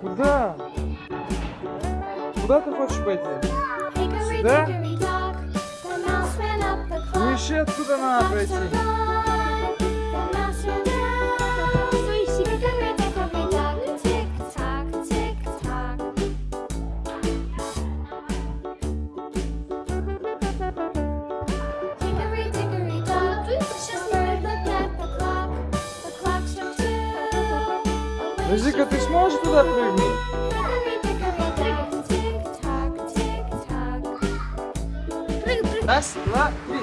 Куда? Куда ты хочешь пойти? Сюда? Уезжай ну, отсюда надо пройти. Ну, Зика, ты сможешь туда прыгнуть? Раз, два, три.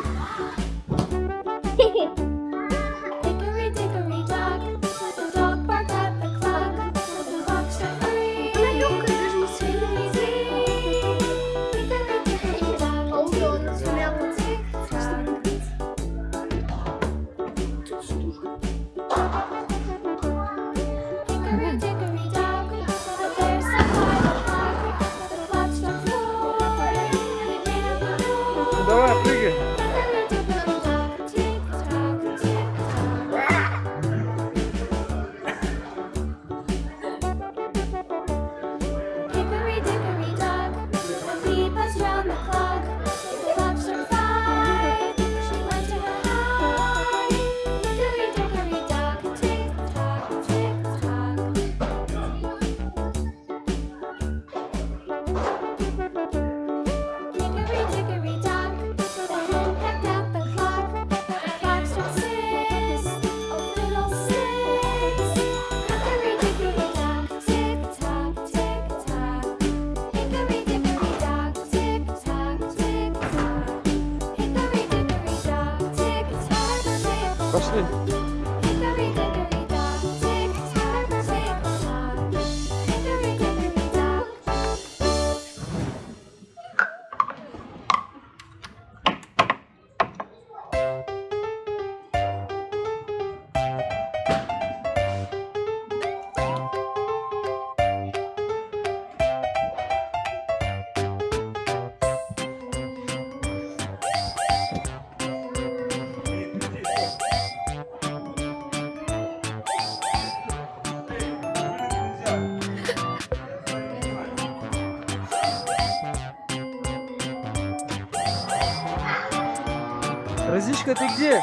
Мишка, ты где?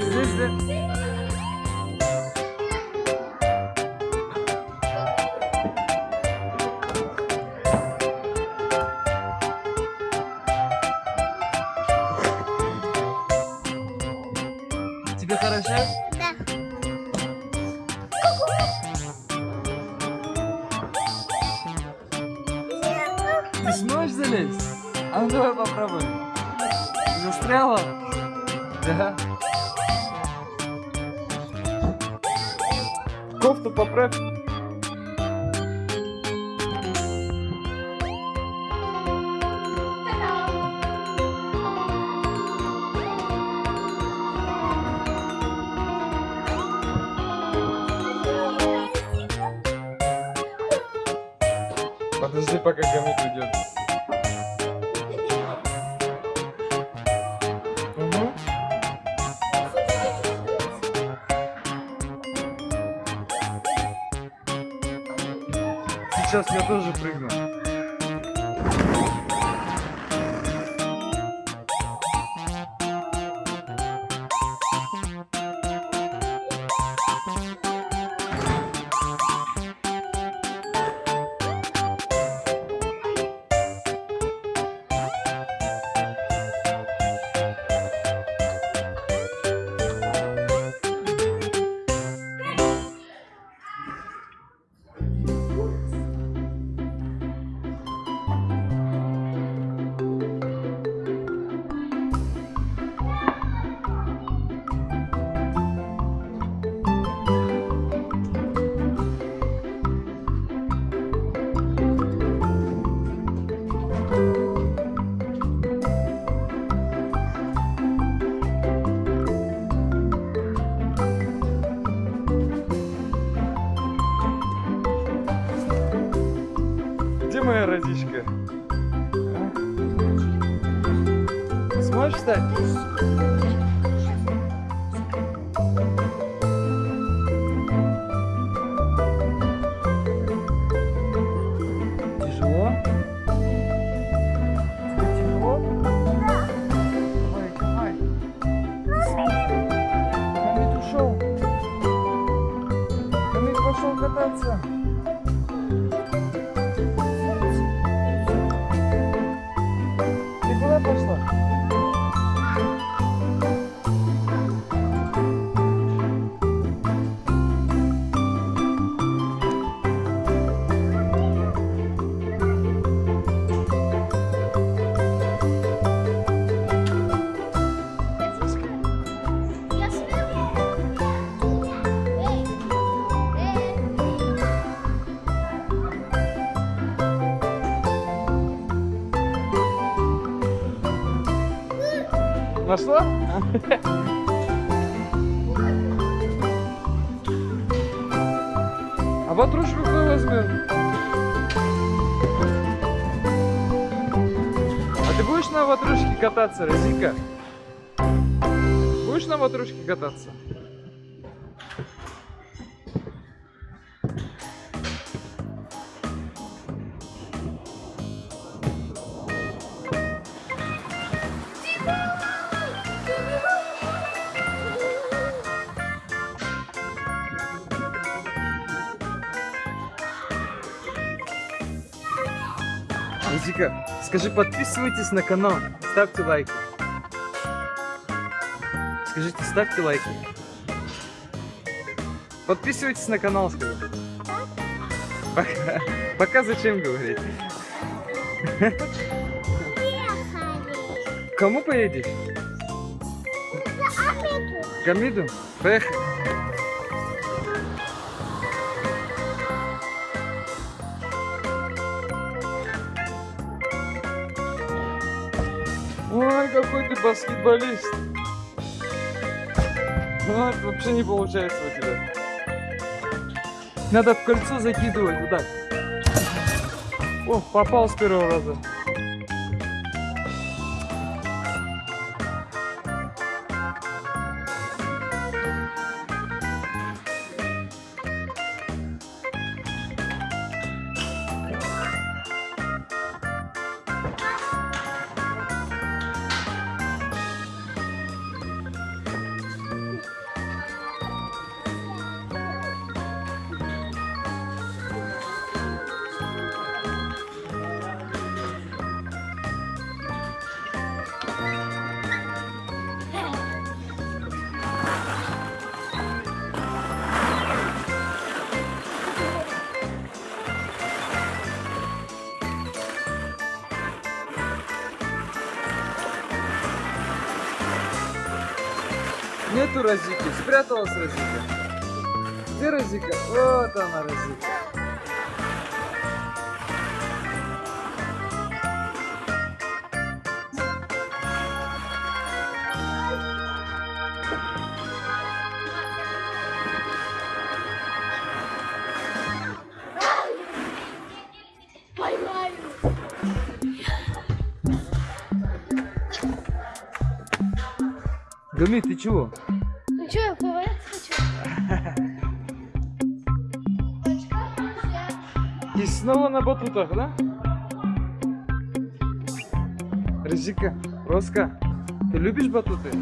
Здесь, да? Тебе хорошо? травы. Застряла? Да. Кофту поправь. Подожди, пока гамит уйдет. сейчас я тоже прыгну. Какая родичка? А? Сможешь встать? Нашла? А ватрушку кто возьмет? А ты будешь на ватрушке кататься, Розика? Будешь на ватрушке кататься? Розика, скажи, подписывайтесь на канал, ставьте лайки. Скажите, ставьте лайки. Подписывайтесь на канал, скажи. Пока, пока зачем говорить? К Кому поедешь? К Амиду? Поехали. Ой, какой ты баскетболист. Ну, вообще не получается у тебя. Надо в кольцо закидывать, вот так. О, попал с первого раза. Нету Розики, спряталась Розика. Где Розика? Вот она, Розика. Поймаю. Гами, ты чего? И снова на батутах, да? Розика, Роска, ты любишь батуты? Ты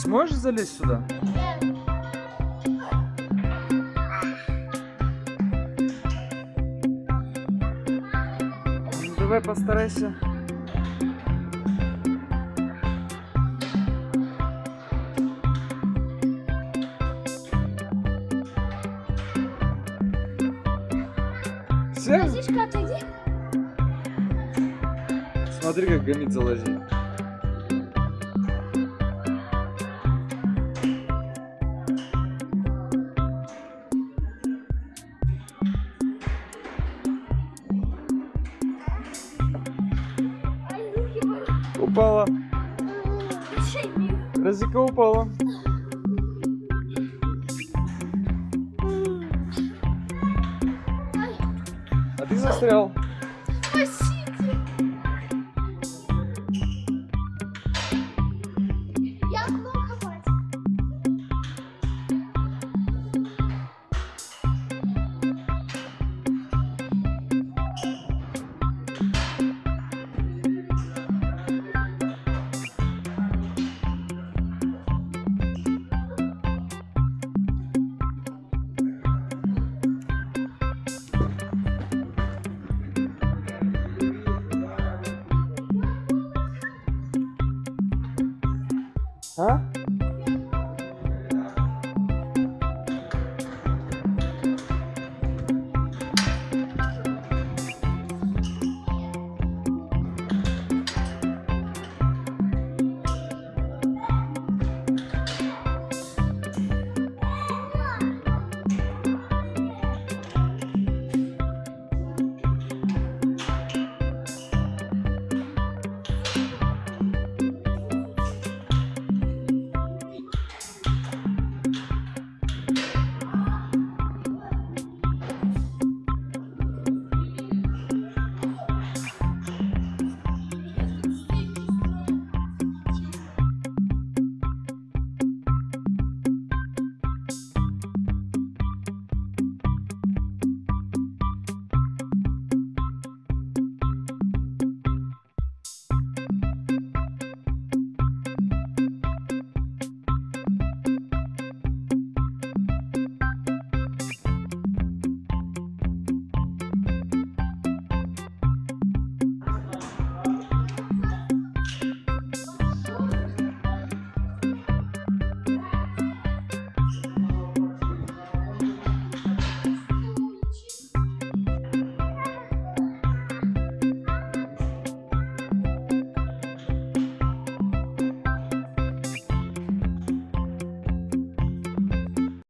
сможешь залезть сюда? Ну, давай постарайся. Все? Отойди. Смотри, как гамит залазит. Упала. Розика упала. А ты застрял. А?